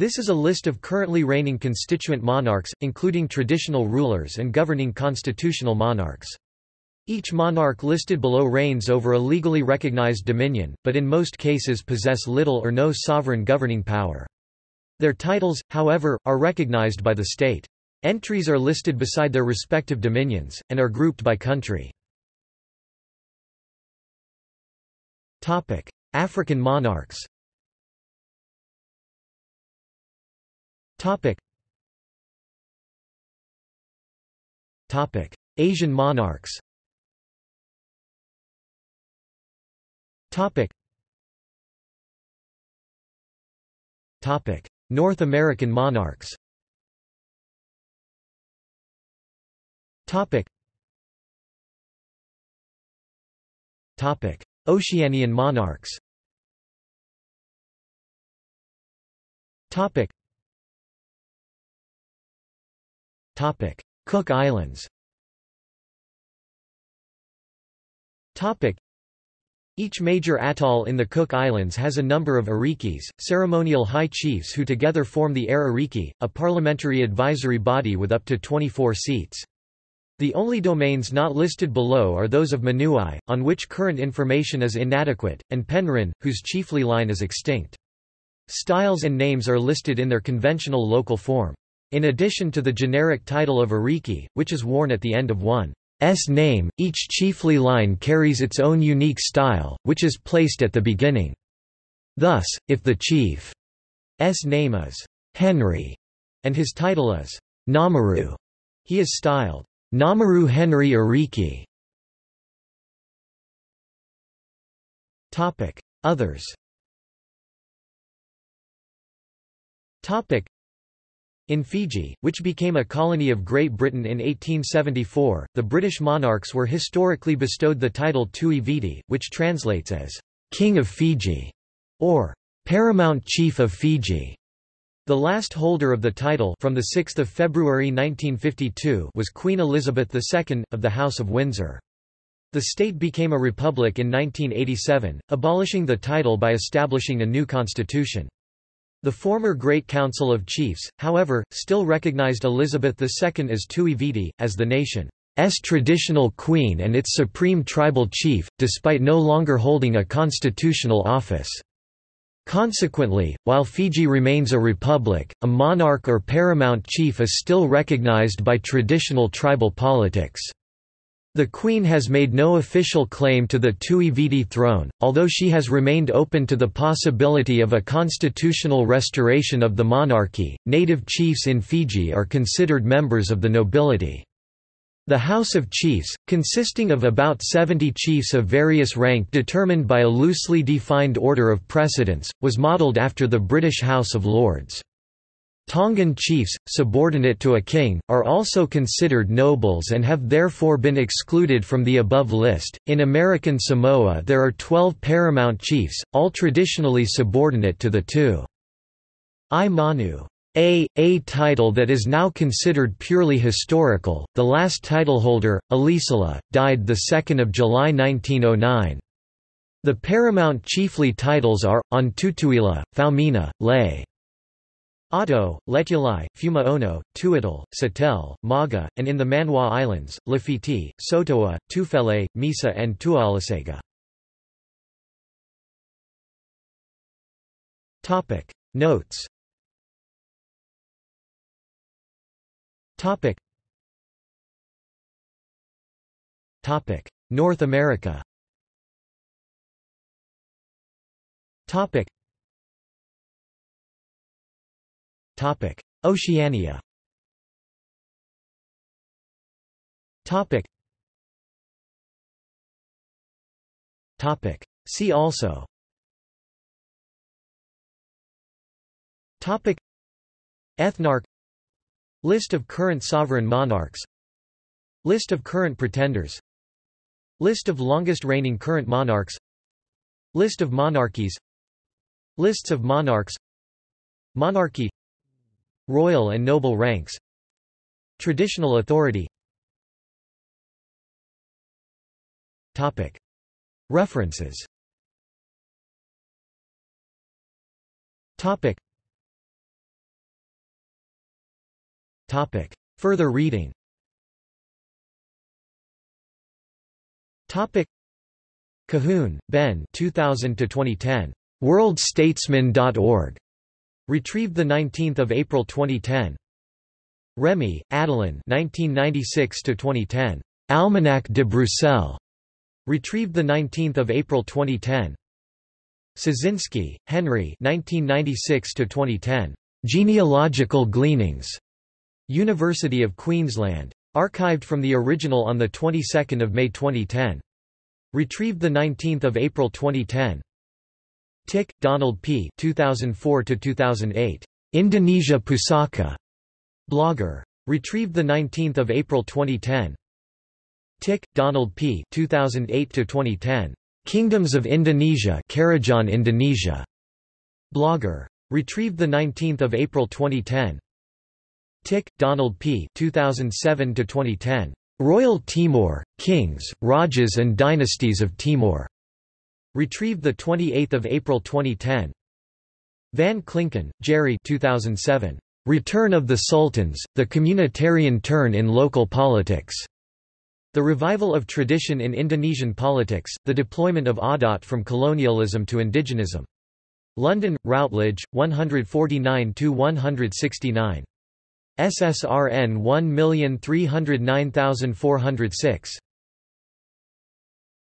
This is a list of currently reigning constituent monarchs, including traditional rulers and governing constitutional monarchs. Each monarch listed below reigns over a legally recognized dominion, but in most cases possess little or no sovereign governing power. Their titles, however, are recognized by the state. Entries are listed beside their respective dominions, and are grouped by country. African monarchs Asian monarchs Topic. Topic. North American monarchs Topic. Topic. Oceanian monarchs Topic. Cook Islands. Each major atoll in the Cook Islands has a number of arikis, ceremonial high chiefs who together form the Are Ariki, a parliamentary advisory body with up to 24 seats. The only domains not listed below are those of Manuae, on which current information is inadequate, and Penrhyn, whose chiefly line is extinct. Styles and names are listed in their conventional local form. In addition to the generic title of Ariki, which is worn at the end of one S name, each chiefly line carries its own unique style, which is placed at the beginning. Thus, if the chief's name is Henry and his title is Namaru, he is styled Namaru Henry Ariki. Others in Fiji, which became a colony of Great Britain in 1874, the British monarchs were historically bestowed the title Tui Viti, which translates as King of Fiji or Paramount Chief of Fiji. The last holder of the title from the 6 February 1952 was Queen Elizabeth II, of the House of Windsor. The state became a republic in 1987, abolishing the title by establishing a new constitution. The former Great Council of Chiefs, however, still recognized Elizabeth II as Tui Viti, as the nation's traditional queen and its supreme tribal chief, despite no longer holding a constitutional office. Consequently, while Fiji remains a republic, a monarch or paramount chief is still recognized by traditional tribal politics. The Queen has made no official claim to the Tui Viti throne, although she has remained open to the possibility of a constitutional restoration of the monarchy. Native chiefs in Fiji are considered members of the nobility. The House of Chiefs, consisting of about 70 chiefs of various rank determined by a loosely defined order of precedence, was modelled after the British House of Lords. Tongan chiefs, subordinate to a king, are also considered nobles and have therefore been excluded from the above list. In American Samoa, there are 12 paramount chiefs, all traditionally subordinate to the two. I Manu. A, a title that is now considered purely historical. The last titleholder, Elisala, died 2 July 1909. The paramount chiefly titles are, on Tutuila, Faumina, Lay. Otto, Letulai, Fuimaono, Satel, Maga, and in the Manua Islands, Lafiti, Sotoa, Tufele, Misa and Tualasega. Notes. North America Topic: Oceania. Topic. Topic. See also. Topic. Ethnarch List of current sovereign monarchs List of current pretenders List of longest reigning current monarchs List of monarchies Lists of monarchs Monarchy Royal and noble ranks Traditional authority References Topic. Further reading Topic. Cahoon, Ben 2000 2010. WorldStatesman.org. Retrieved 19 April 2010. Remy, Adeline 1996–2010. Almanach de Bruxelles. Retrieved 19 April 2010. Soszynski, Henry 1996–2010. Genealogical Gleanings. University of Queensland. Archived from the original on the 22nd of May 2010. Retrieved 19 April 2010. Tick, Donald P. 2004–2008. Indonesia Pusaka. Blogger. Retrieved 19 April 2010. Tick, Donald P. 2008–2010. Kingdoms of Indonesia Kerajaan Indonesia. Blogger. Retrieved 19 April 2010. Tick, Donald P. 2007–2010. Royal Timor, Kings, Rajas and Dynasties of Timor. Retrieved 28 April 2010. Van Klinken, Gerry 2007. Return of the Sultans, The Communitarian Turn in Local Politics. The Revival of Tradition in Indonesian Politics, The Deployment of Adat from Colonialism to Indigenism. London, Routledge, 149–169. SSRN 1309406.